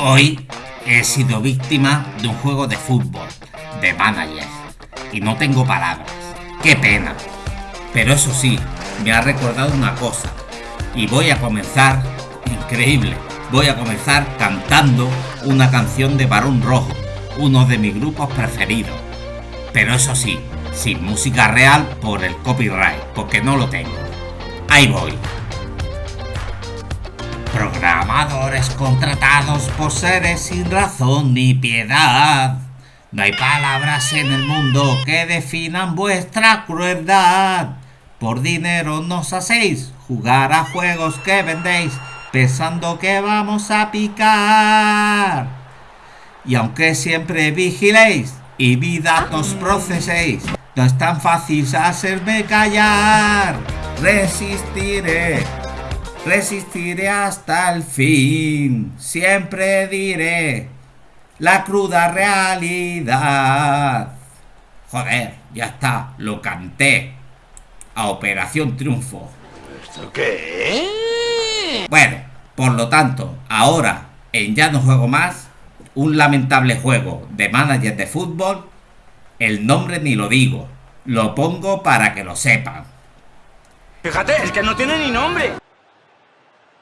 Hoy he sido víctima de un juego de fútbol, de manager, y no tengo palabras. ¡Qué pena! Pero eso sí, me ha recordado una cosa, y voy a comenzar, increíble, voy a comenzar cantando una canción de Barón Rojo, uno de mis grupos preferidos. Pero eso sí, sin música real por el copyright, porque no lo tengo. Ahí voy. Contratados por seres sin razón ni piedad. No hay palabras en el mundo que definan vuestra crueldad. Por dinero nos hacéis jugar a juegos que vendéis pensando que vamos a picar. Y aunque siempre vigiléis y mi datos proceséis, no es tan fácil hacerme callar. Resistiré, resistiré hasta el fin. Siempre diré la cruda realidad. Joder, ya está, lo canté. A Operación Triunfo. ¿Esto qué? Bueno, por lo tanto, ahora en Ya no juego más, un lamentable juego de manager de fútbol, el nombre ni lo digo, lo pongo para que lo sepan. Fíjate, es que no tiene ni nombre.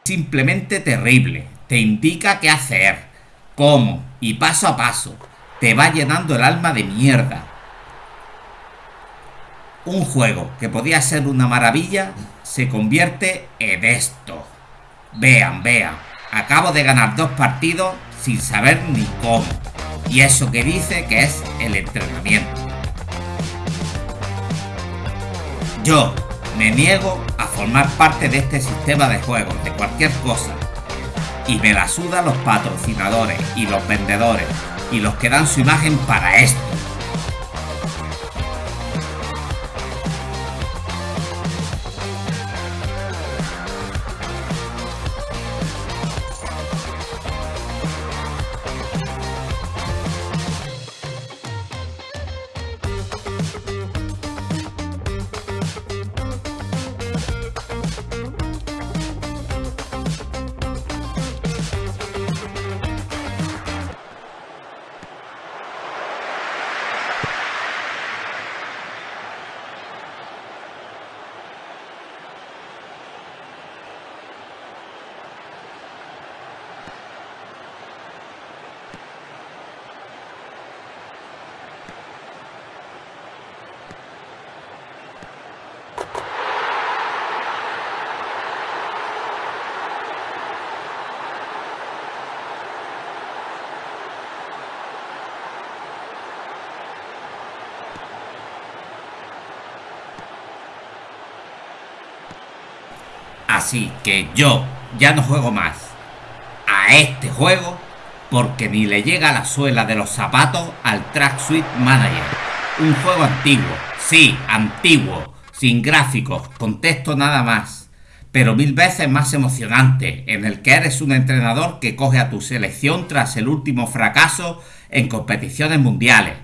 Simplemente terrible, te indica qué hacer, cómo y paso a paso, te va llenando el alma de mierda. Un juego que podía ser una maravilla se convierte en esto. Vean, vean, acabo de ganar dos partidos sin saber ni cómo. Y eso que dice que es el entrenamiento. Yo me niego a formar parte de este sistema de juegos, de cualquier cosa. Y me la sudan los patrocinadores y los vendedores y los que dan su imagen para esto. Así que yo ya no juego más a este juego porque ni le llega la suela de los zapatos al Track Suite Manager. Un juego antiguo, sí, antiguo, sin gráficos, con texto nada más, pero mil veces más emocionante, en el que eres un entrenador que coge a tu selección tras el último fracaso en competiciones mundiales.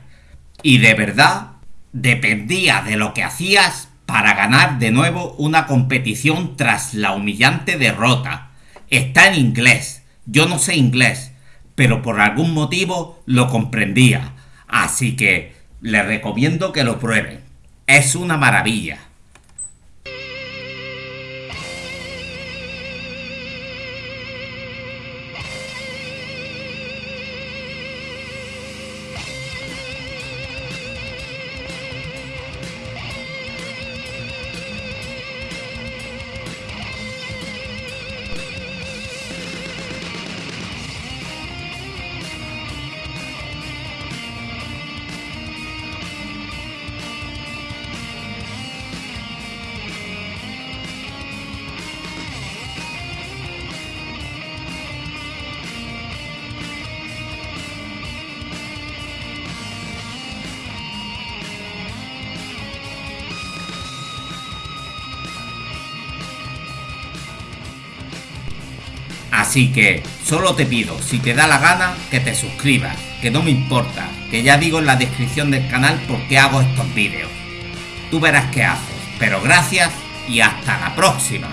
Y de verdad, dependía de lo que hacías para ganar de nuevo una competición tras la humillante derrota. Está en inglés. Yo no sé inglés, pero por algún motivo lo comprendía. Así que les recomiendo que lo prueben. Es una maravilla. Así que solo te pido, si te da la gana, que te suscribas, que no me importa, que ya digo en la descripción del canal por qué hago estos vídeos. Tú verás qué haces, pero gracias y hasta la próxima.